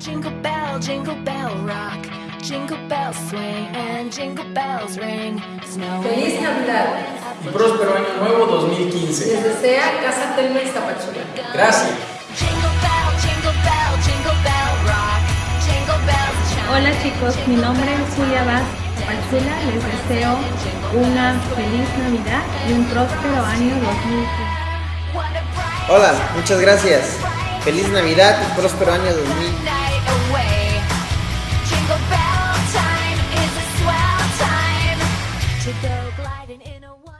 Jingle bell, jingle bell rock. Jingle bells swing and jingle bells ring. ¡Feliz Navidad! Y próspero año nuevo 2015. Les desea Casa Telmex Tapachula. Gracias. Jingle bell, jingle bell, jingle bell rock. Jingle bells chime. Hola chicos, mi nombre es Julia Vaz Pachula. Les deseo una feliz Navidad y un próspero año 2015. What a bright Hola, muchas gracias. Feliz Navidad y próspero año 2015. go gliding in a one